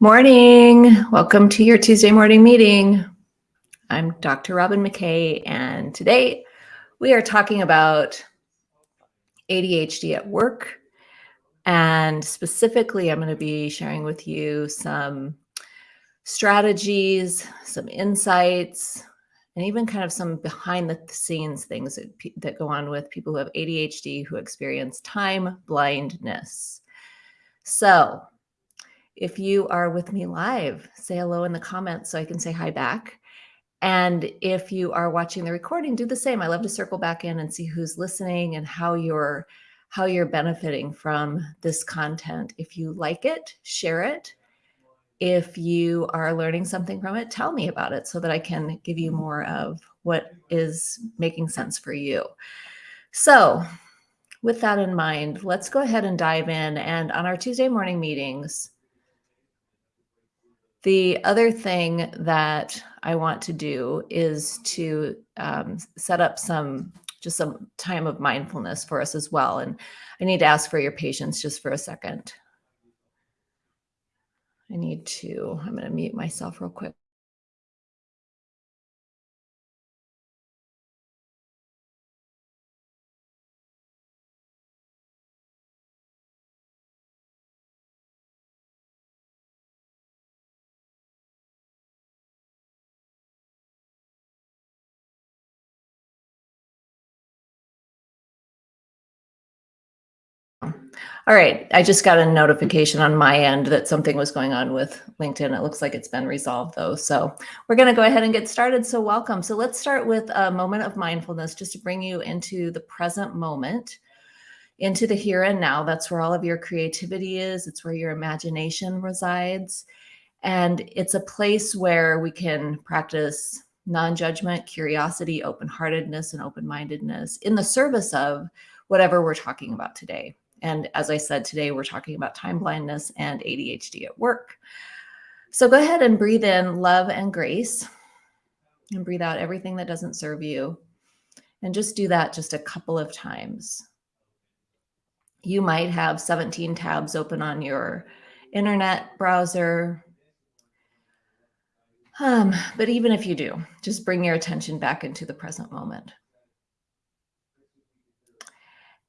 Morning. Welcome to your Tuesday morning meeting. I'm Dr. Robyn McKay, and today we are talking about ADHD at work. And specifically, I'm going to be sharing with you some strategies, some insights, and even kind of some behind the scenes things that, that go on with people who have ADHD who experience time blindness. So, if you are with me live, say hello in the comments so I can say hi back. And if you are watching the recording, do the same. I love to circle back in and see who's listening and how you're how you're benefiting from this content. If you like it, share it. If you are learning something from it, tell me about it so that I can give you more of what is making sense for you. So, with that in mind, let's go ahead and dive in. And on our Tuesday morning meetings, the other thing that I want to do is to um, set up some just some time of mindfulness for us as well. And I need to ask for your patience just for a second. I need to, I'm going to mute myself real quick. All right, I just got a notification on my end that something was going on with LinkedIn. It looks like it's been resolved though. So we're gonna go ahead and get started. So welcome. So let's start with a moment of mindfulness just to bring you into the present moment, into the here and now. That's where all of your creativity is. It's where your imagination resides. And it's a place where we can practice non-judgment, curiosity, open-heartedness, and open-mindedness in the service of whatever we're talking about today. And as I said, today we're talking about time blindness and ADHD at work. So go ahead and breathe in love and grace and breathe out everything that doesn't serve you. And just do that just a couple of times. You might have 17 tabs open on your internet browser. Um, but even if you do, just bring your attention back into the present moment.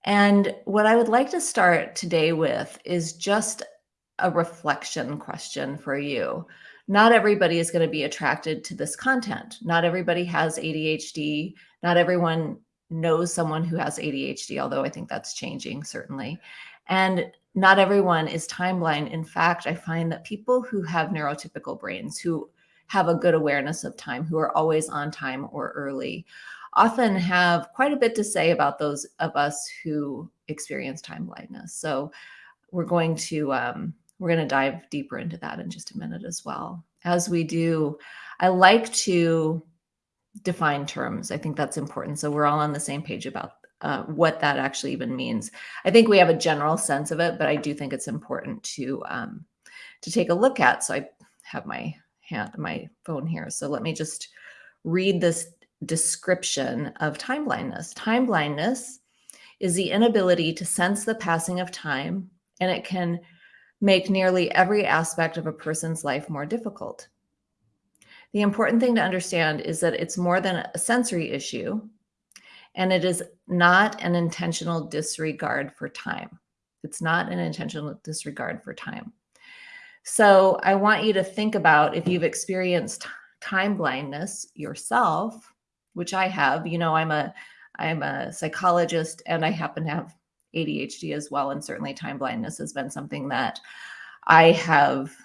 And what I would like to start today with is just a reflection question for you. Not everybody is going to be attracted to this content. Not everybody has ADHD. Not everyone knows someone who has ADHD, although I think that's changing certainly. And not everyone is time blind. In fact, I find that people who have neurotypical brains, who have a good awareness of time, who are always on time or early, often have quite a bit to say about those of us who experience time blindness. So we're going to um, we're going to dive deeper into that in just a minute as well. As we do, I like to define terms. I think that's important. So we're all on the same page about uh, what that actually even means. I think we have a general sense of it, but I do think it's important to um, to take a look at. So I have my hand, my phone here. So let me just read this description of time blindness. Time blindness is the inability to sense the passing of time, and it can make nearly every aspect of a person's life more difficult. The important thing to understand is that it's more than a sensory issue, and it is not an intentional disregard for time. It's not an intentional disregard for time. So I want you to think about if you've experienced time blindness yourself, which I have. You know, I'm a I'm a psychologist and I happen to have ADHD as well. And certainly time blindness has been something that I have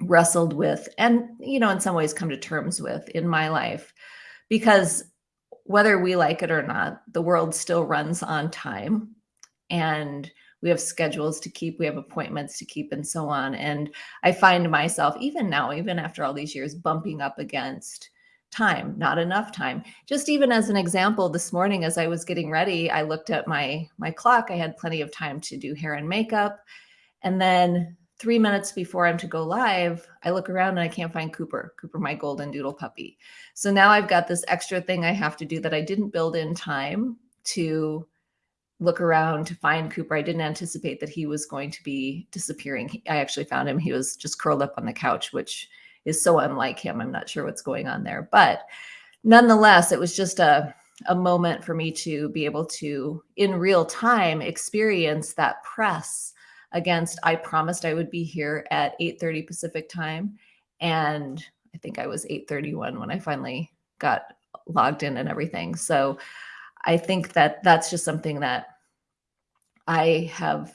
wrestled with and, you know, in some ways come to terms with in my life because whether we like it or not, the world still runs on time and we have schedules to keep, we have appointments to keep and so on. And I find myself even now, even after all these years bumping up against time, not enough time. Just even as an example, this morning as I was getting ready, I looked at my my clock. I had plenty of time to do hair and makeup. And then three minutes before I'm to go live, I look around and I can't find Cooper, Cooper, my golden doodle puppy. So now I've got this extra thing I have to do that I didn't build in time to look around to find Cooper. I didn't anticipate that he was going to be disappearing. I actually found him. He was just curled up on the couch, which is so unlike him. I'm not sure what's going on there. But nonetheless, it was just a, a moment for me to be able to, in real time, experience that press against, I promised I would be here at 8.30 Pacific time. And I think I was 8.31 when I finally got logged in and everything. So I think that that's just something that I have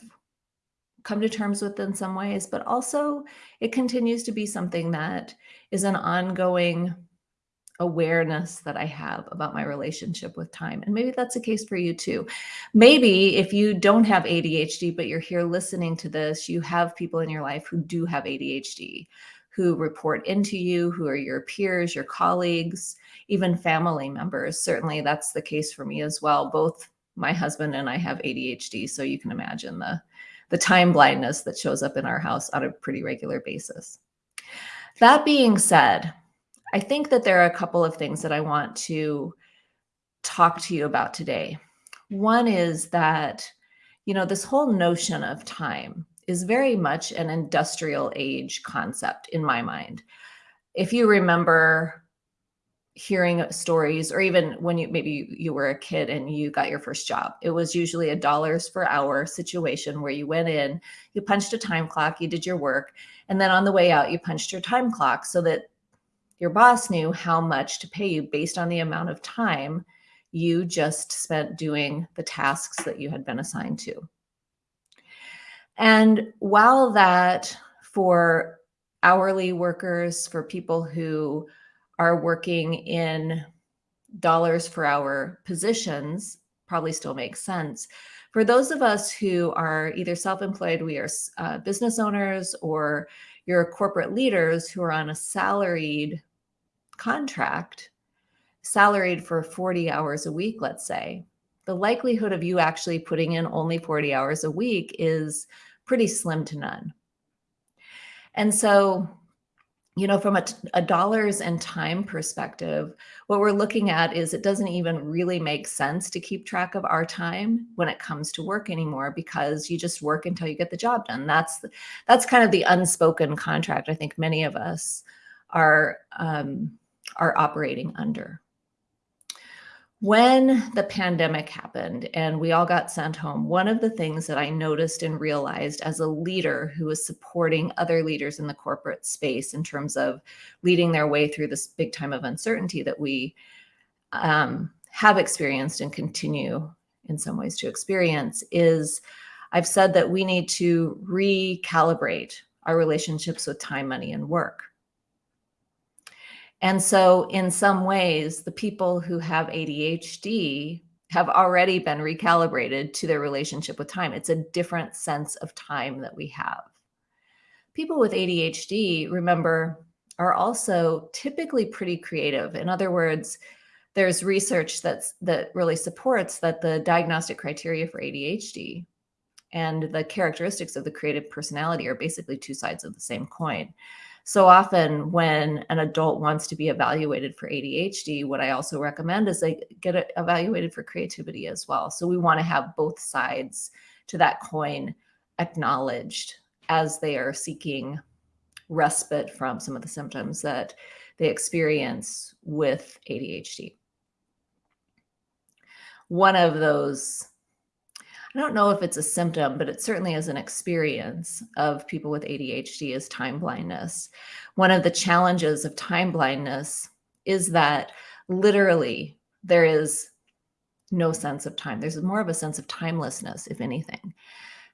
come to terms with in some ways, but also it continues to be something that is an ongoing awareness that I have about my relationship with time. And maybe that's the case for you too. Maybe if you don't have ADHD, but you're here listening to this, you have people in your life who do have ADHD, who report into you, who are your peers, your colleagues, even family members. Certainly that's the case for me as well. Both my husband and I have ADHD. So you can imagine the, the time blindness that shows up in our house on a pretty regular basis. That being said, I think that there are a couple of things that I want to talk to you about today. One is that, you know, this whole notion of time is very much an industrial age concept in my mind. If you remember hearing stories or even when you maybe you were a kid and you got your first job it was usually a dollars per hour situation where you went in you punched a time clock you did your work and then on the way out you punched your time clock so that your boss knew how much to pay you based on the amount of time you just spent doing the tasks that you had been assigned to. And while that for hourly workers, for people who are working in dollars per hour positions, probably still makes sense. For those of us who are either self-employed, we are uh, business owners, or you're corporate leaders who are on a salaried contract, salaried for 40 hours a week, let's say, the likelihood of you actually putting in only 40 hours a week is pretty slim to none. And so, you know, from a, a, dollars and time perspective, what we're looking at is it doesn't even really make sense to keep track of our time when it comes to work anymore because you just work until you get the job done. That's that's kind of the unspoken contract. I think many of us are um, are operating under. When the pandemic happened and we all got sent home, one of the things that I noticed and realized as a leader who was supporting other leaders in the corporate space in terms of leading their way through this big time of uncertainty that we um, have experienced and continue in some ways to experience is I've said that we need to recalibrate our relationships with time, money, and work. And so in some ways, the people who have ADHD have already been recalibrated to their relationship with time. It's a different sense of time that we have. People with ADHD, remember, are also typically pretty creative. In other words, there's research that's that really supports that the diagnostic criteria for ADHD and the characteristics of the creative personality are basically two sides of the same coin. So often when an adult wants to be evaluated for ADHD, what I also recommend is they get evaluated for creativity as well. So we want to have both sides to that coin acknowledged as they are seeking respite from some of the symptoms that they experience with ADHD. One of those I don't know if it's a symptom, but it certainly is an experience of people with ADHD is time blindness. One of the challenges of time blindness is that literally there is no sense of time. There's more of a sense of timelessness, if anything.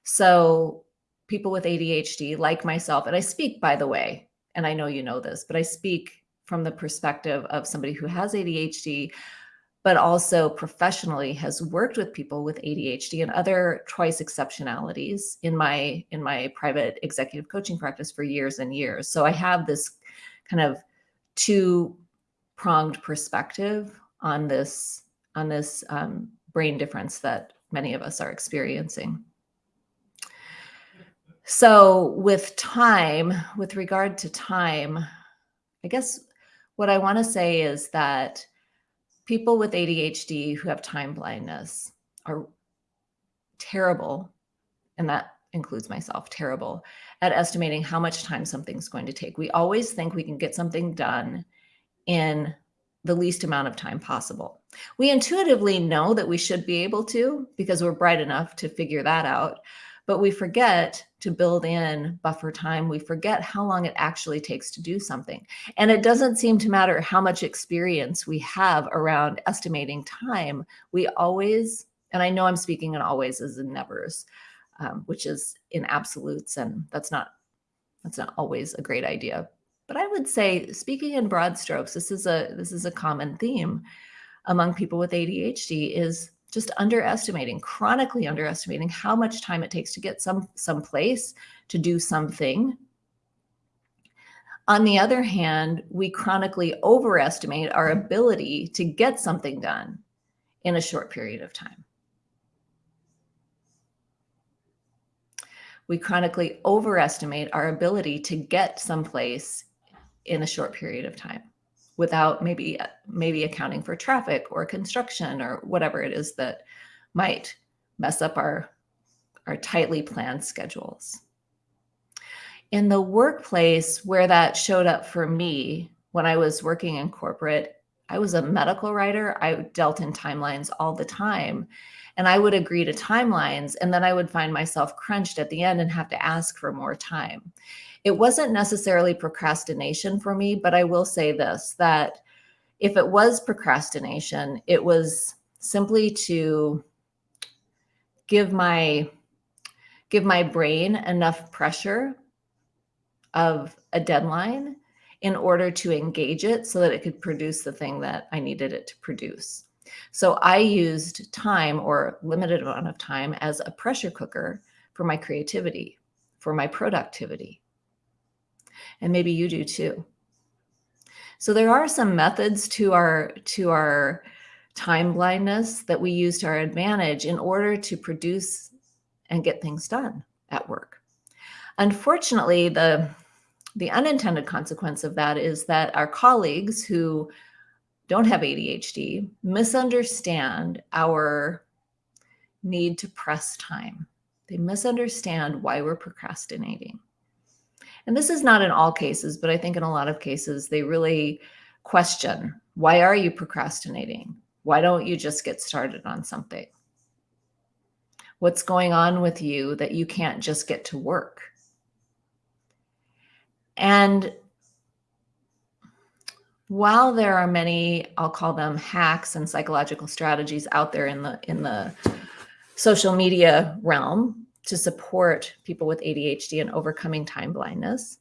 So people with ADHD like myself, and I speak, by the way, and I know you know this, but I speak from the perspective of somebody who has ADHD, but also professionally has worked with people with ADHD and other twice exceptionalities in my in my private executive coaching practice for years and years. So I have this kind of two pronged perspective on this on this um, brain difference that many of us are experiencing. So with time, with regard to time, I guess what I want to say is that people with ADHD who have time blindness are terrible, and that includes myself, terrible at estimating how much time something's going to take. We always think we can get something done in the least amount of time possible. We intuitively know that we should be able to because we're bright enough to figure that out, but we forget to build in buffer time. We forget how long it actually takes to do something. And it doesn't seem to matter how much experience we have around estimating time. We always, and I know I'm speaking in always as in nevers, um, which is in absolutes, and that's not that's not always a great idea. But I would say, speaking in broad strokes, this is a this is a common theme among people with ADHD is just underestimating, chronically underestimating how much time it takes to get some someplace to do something. On the other hand, we chronically overestimate our ability to get something done in a short period of time. we chronically overestimate our ability to get someplace in a short period of time without maybe maybe accounting for traffic or construction or whatever it is that might mess up our our tightly planned schedules. In the workplace where that showed up for me when I was working in corporate, I was a medical writer. I dealt in timelines all the time and I would agree to timelines and then I would find myself crunched at the end and have to ask for more time. It wasn't necessarily procrastination for me, but I will say this, that if it was procrastination, it was simply to give my give my brain enough pressure of a deadline in order to engage it so that it could produce the thing that I needed it to produce. So I used time or limited amount of time as a pressure cooker for my creativity, for my productivity. And maybe you do too. So there are some methods to our to our time blindness that we use to our advantage in order to produce and get things done at work. Unfortunately, the the unintended consequence of that is that our colleagues who don't have ADHD misunderstand our need to press time. They misunderstand why we're procrastinating. And this is not in all cases, but I think in a lot of cases, they really question, why are you procrastinating? Why don't you just get started on something? What's going on with you that you can't just get to work? And while there are many, I'll call them hacks and psychological strategies out there in the in the social media realm to support people with ADHD and overcoming time blindness,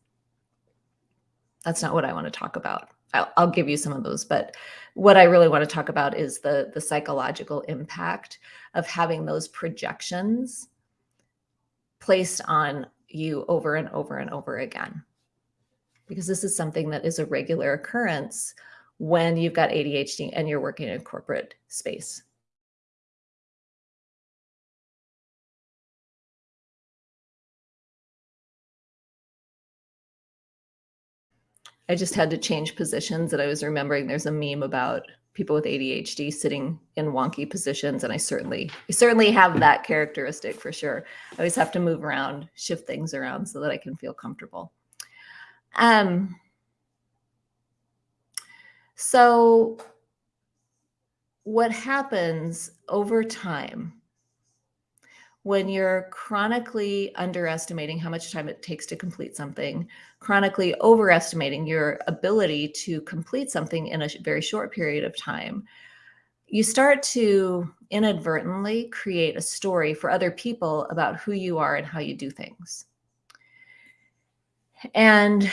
that's not what I want to talk about. I'll, I'll give you some of those, but what I really want to talk about is the the psychological impact of having those projections placed on you over and over and over again because this is something that is a regular occurrence when you've got ADHD and you're working in a corporate space. I just had to change positions and I was remembering there's a meme about people with ADHD sitting in wonky positions. And I certainly, I certainly have that characteristic for sure. I always have to move around, shift things around so that I can feel comfortable. Um, so what happens over time when you're chronically underestimating how much time it takes to complete something, chronically overestimating your ability to complete something in a very short period of time, you start to inadvertently create a story for other people about who you are and how you do things. And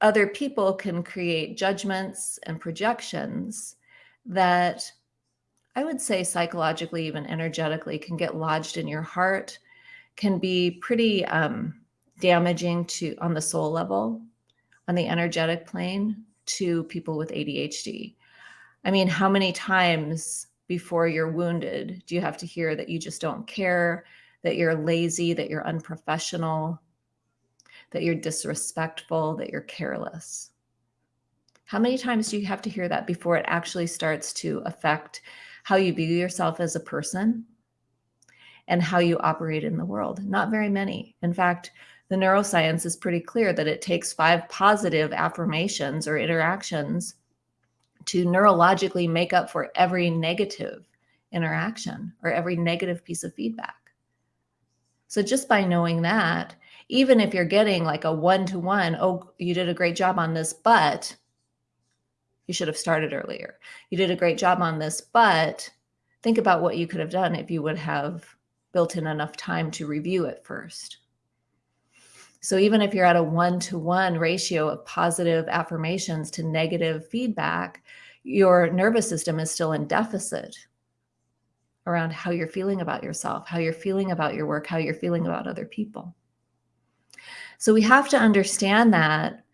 other people can create judgments and projections that I would say psychologically, even energetically, can get lodged in your heart, can be pretty um, damaging to on the soul level, on the energetic plane to people with ADHD. I mean, how many times before you're wounded do you have to hear that you just don't care, that you're lazy, that you're unprofessional, that you're disrespectful, that you're careless. How many times do you have to hear that before it actually starts to affect how you view yourself as a person and how you operate in the world? Not very many. In fact, the neuroscience is pretty clear that it takes five positive affirmations or interactions to neurologically make up for every negative interaction or every negative piece of feedback. So just by knowing that, even if you're getting like a one-to-one, oh, you did a great job on this, but you should have started earlier. You did a great job on this, but think about what you could have done if you would have built in enough time to review it first. So even if you're at a one-to-one -one ratio of positive affirmations to negative feedback, your nervous system is still in deficit around how you're feeling about yourself, how you're feeling about your work, how you're feeling about other people. So we have to understand that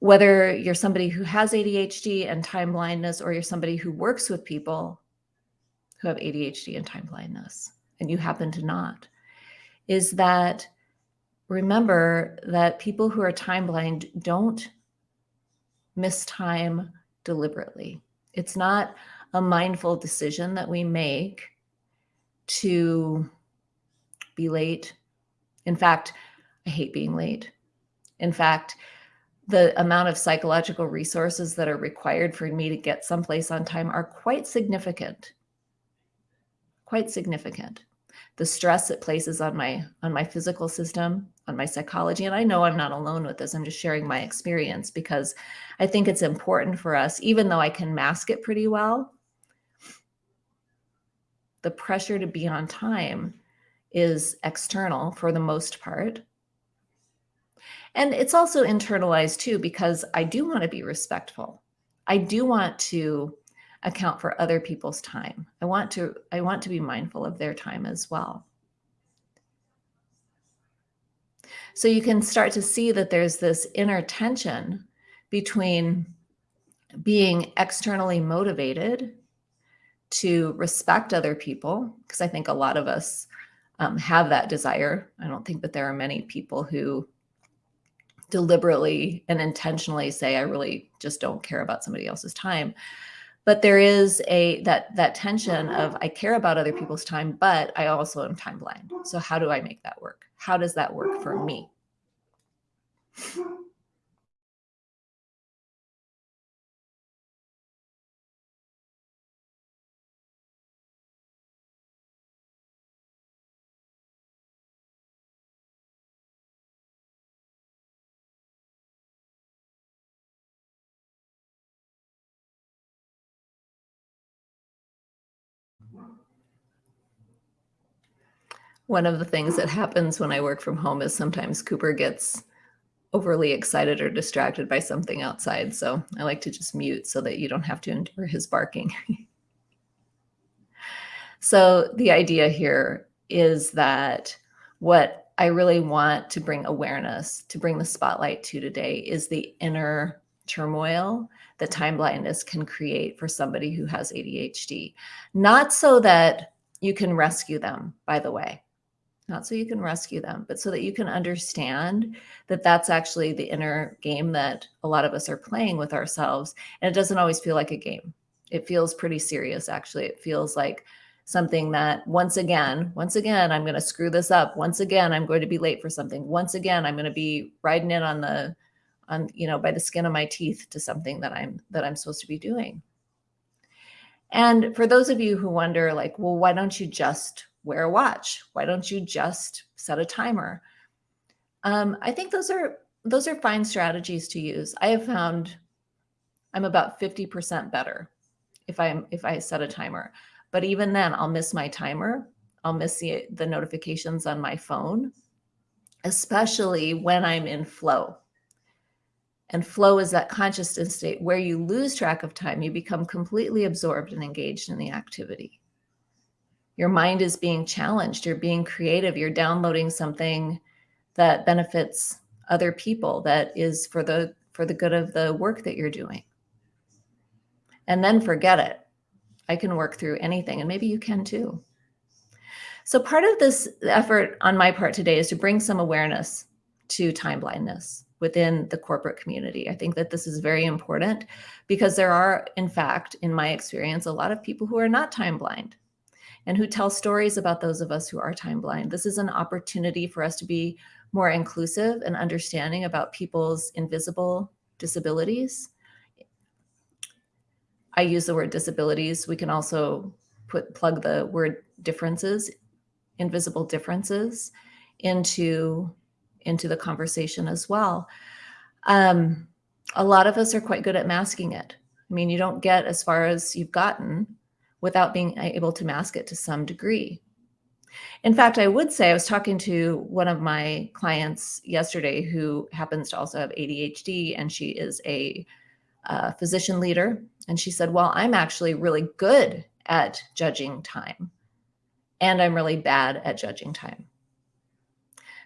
whether you're somebody who has ADHD and time blindness, or you're somebody who works with people who have ADHD and time blindness, and you happen to not, is that remember that people who are time blind don't miss time deliberately. It's not a mindful decision that we make to be late. In fact, I hate being late. In fact, the amount of psychological resources that are required for me to get someplace on time are quite significant. Quite significant the stress it places on my on my physical system, on my psychology. And I know I'm not alone with this. I'm just sharing my experience because I think it's important for us, even though I can mask it pretty well. The pressure to be on time is external for the most part. And it's also internalized too, because I do want to be respectful. I do want to account for other people's time. I want to I want to be mindful of their time as well. So you can start to see that there's this inner tension between being externally motivated to respect other people, because I think a lot of us um, have that desire. I don't think that there are many people who deliberately and intentionally say, I really just don't care about somebody else's time but there is a that that tension of I care about other people's time, but I also am time blind. So how do I make that work? How does that work for me? One of the things that happens when I work from home is sometimes Cooper gets overly excited or distracted by something outside. So I like to just mute so that you don't have to endure his barking. so the idea here is that what I really want to bring awareness, to bring the spotlight to today is the inner turmoil that time blindness can create for somebody who has ADHD. Not so that you can rescue them, by the way not so you can rescue them, but so that you can understand that that's actually the inner game that a lot of us are playing with ourselves. And it doesn't always feel like a game. It feels pretty serious, actually. It feels like something that once again, once again, I'm going to screw this up. Once again, I'm going to be late for something. Once again, I'm going to be riding in on the, on, you know, by the skin of my teeth to something that I'm, that I'm supposed to be doing. And for those of you who wonder like, well, why don't you just wear a watch? Why don't you just set a timer? Um, I think those are those are fine strategies to use. I have found I'm about 50% better if I'm if I set a timer. But even then, I'll miss my timer. I'll miss the, the notifications on my phone, especially when I'm in flow. And flow is that consciousness state where you lose track of time. You become completely absorbed and engaged in the activity your mind is being challenged. You're being creative. You're downloading something that benefits other people, that is for the for the good of the work that you're doing. And then forget it. I can work through anything, and maybe you can too. So part of this effort on my part today is to bring some awareness to time blindness within the corporate community. I think that this is very important because there are, in fact, in my experience, a lot of people who are not time blind. And who tell stories about those of us who are time blind. This is an opportunity for us to be more inclusive and understanding about people's invisible disabilities. I use the word disabilities. We can also put plug the word differences, invisible differences into, into the conversation as well. Um, a lot of us are quite good at masking it. I mean, you don't get as far as you've gotten without being able to mask it to some degree. In fact, I would say I was talking to one of my clients yesterday who happens to also have ADHD and she is a uh, physician leader. And she said, well, I'm actually really good at judging time and I'm really bad at judging time.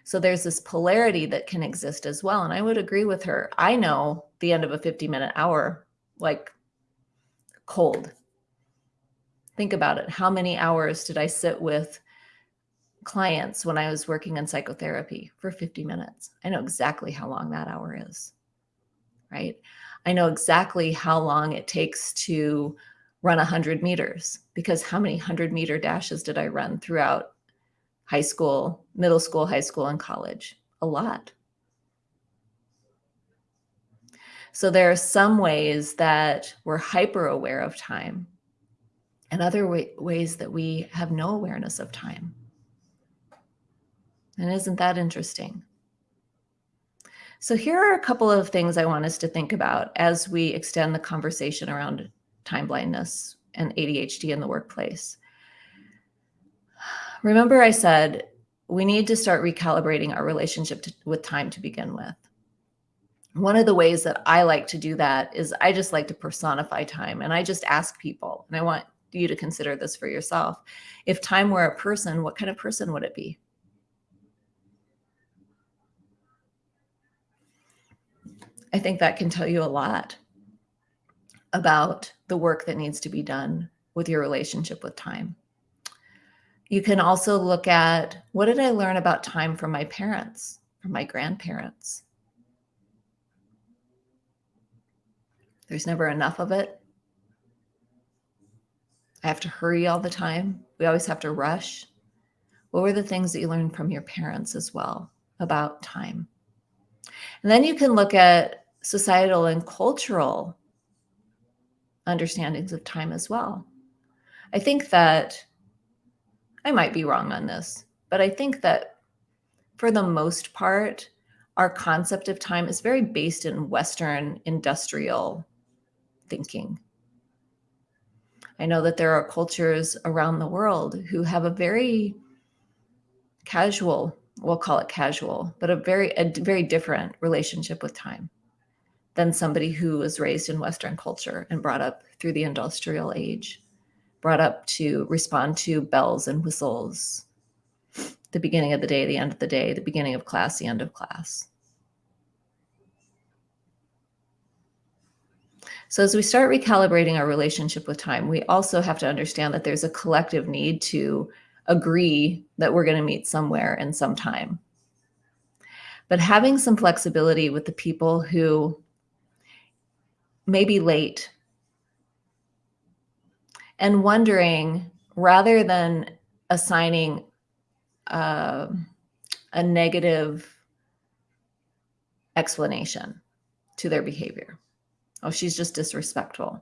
So there's this polarity that can exist as well. And I would agree with her. I know the end of a 50 minute hour, like cold. Think about it. How many hours did I sit with clients when I was working in psychotherapy for 50 minutes. I know exactly how long that hour is, right? I know exactly how long it takes to run 100 meters because how many 100 meter dashes did I run throughout high school, middle school, high school, and college? A lot. So there are some ways that we're hyper aware of time and other way ways that we have no awareness of time. And isn't that interesting? So here are a couple of things I want us to think about as we extend the conversation around time blindness and ADHD in the workplace. Remember I said we need to start recalibrating our relationship to, with time to begin with. One of the ways that I like to do that is I just like to personify time and I just ask people, and I want you to consider this for yourself. If time were a person, what kind of person would it be? I think that can tell you a lot about the work that needs to be done with your relationship with time. You can also look at what did I learn about time from my parents, from my grandparents? There's never enough of it. I have to hurry all the time. We always have to rush. What were the things that you learned from your parents as well about time? And then you can look at societal and cultural understandings of time as well. I think that I might be wrong on this, but I think that for the most part, our concept of time is very based in Western industrial thinking. I know that there are cultures around the world who have a very casual, we'll call it casual, but a very, a very different relationship with time than somebody who was raised in Western culture and brought up through the industrial age, brought up to respond to bells and whistles, the beginning of the day, the end of the day, the beginning of class, the end of class. So as we start recalibrating our relationship with time, we also have to understand that there's a collective need to agree that we're going to meet somewhere in some time. But having some flexibility with the people who may be late and wondering rather than assigning uh, a negative explanation to their behavior. Oh, she's just disrespectful.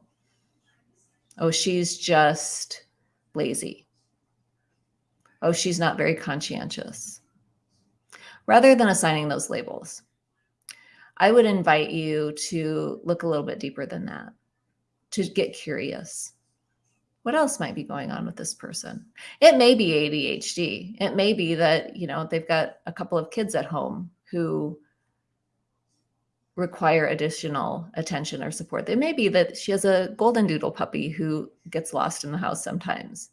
Oh, she's just lazy. Oh, she's not very conscientious. Rather than assigning those labels, I would invite you to look a little bit deeper than that, to get curious. What else might be going on with this person? It may be ADHD. It may be that, you know, they've got a couple of kids at home who require additional attention or support. It may be that she has a golden doodle puppy who gets lost in the house sometimes,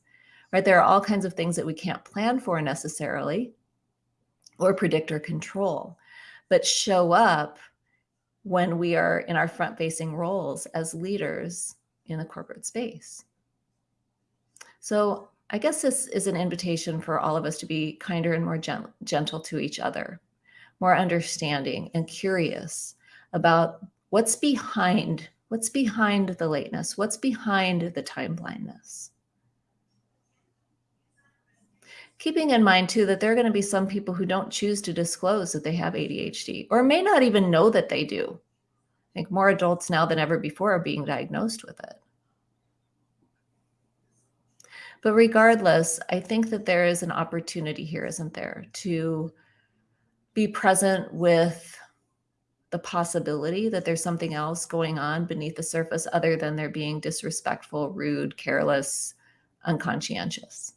right? There are all kinds of things that we can't plan for necessarily or predict or control, but show up when we are in our front facing roles as leaders in the corporate space. So I guess this is an invitation for all of us to be kinder and more gent gentle to each other, more understanding and curious about what's behind what's behind the lateness, what's behind the time blindness. keeping in mind too that there are going to be some people who don't choose to disclose that they have ADHD or may not even know that they do. I think more adults now than ever before are being diagnosed with it. But regardless, I think that there is an opportunity here, isn't there, to be present with the possibility that there's something else going on beneath the surface other than they're being disrespectful, rude, careless, unconscientious.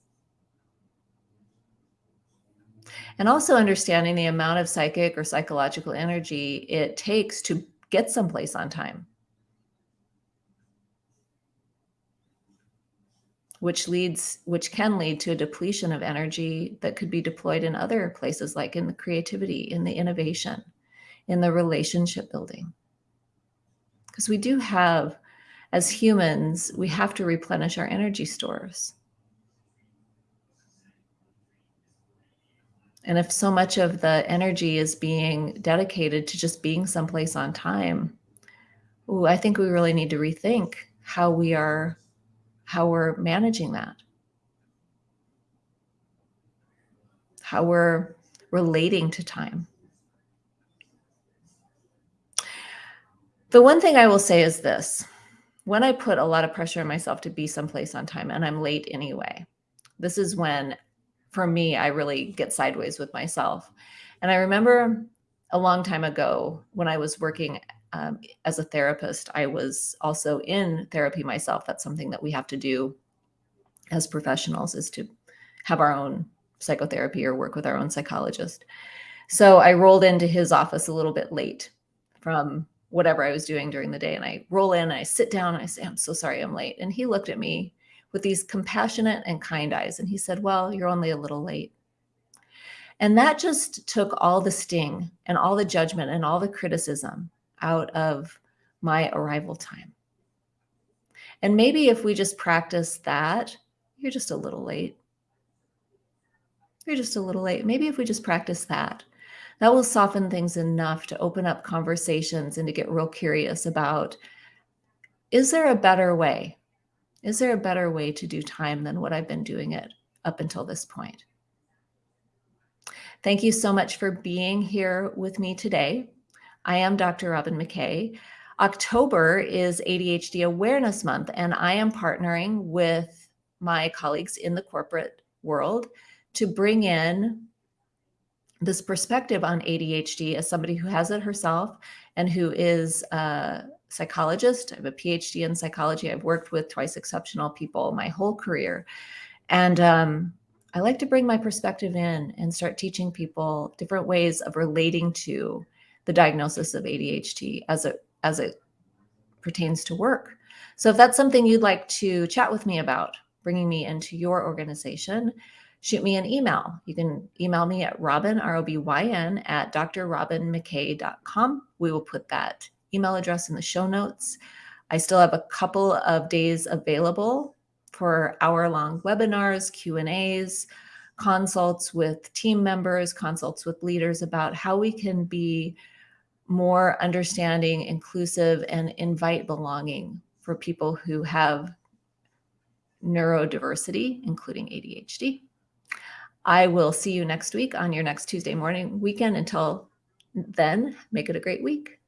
And also understanding the amount of psychic or psychological energy it takes to get someplace on time. Which leads, which can lead to a depletion of energy that could be deployed in other places, like in the creativity, in the innovation, in the relationship building. Because we do have, as humans, we have to replenish our energy stores. And if so much of the energy is being dedicated to just being someplace on time, ooh, I think we really need to rethink how we are, how we're managing that. How we're relating to time. The one thing I will say is this, when I put a lot of pressure on myself to be someplace on time and I'm late anyway, this is when for me, I really get sideways with myself. And I remember a long time ago when I was working um, as a therapist, I was also in therapy myself. That's something that we have to do as professionals is to have our own psychotherapy or work with our own psychologist. So I rolled into his office a little bit late from whatever I was doing during the day. And I roll in and I sit down I say, I'm so sorry I'm late. And he looked at me with these compassionate and kind eyes. And he said, Well, you're only a little late. And that just took all the sting and all the judgment and all the criticism out of my arrival time. And maybe if we just practice that, you're just a little late. You're just a little late. Maybe if we just practice that, that will soften things enough to open up conversations and to get real curious about is there a better way? Is there a better way to do time than what I've been doing it up until this point? Thank you so much for being here with me today. I am Dr. Robyn McKay. October is ADHD Awareness Month, and I am partnering with my colleagues in the corporate world to bring in this perspective on ADHD as somebody who has it herself and who is a psychologist. I have a PhD in psychology. I've worked with twice exceptional people my whole career. And um, I like to bring my perspective in and start teaching people different ways of relating to the diagnosis of ADHD as it, as it pertains to work. So if that's something you'd like to chat with me about, bringing me into your organization, shoot me an email. You can email me at robyn, R-O-B-Y-N, at drrobynmckay.com. We will put that email address in the show notes. I still have a couple of days available for hour-long webinars, Q&As, consults with team members, consults with leaders about how we can be more understanding, inclusive, and invite belonging for people who have neurodiversity, including ADHD. I will see you next week on your next Tuesday morning weekend. Until then, make it a great week.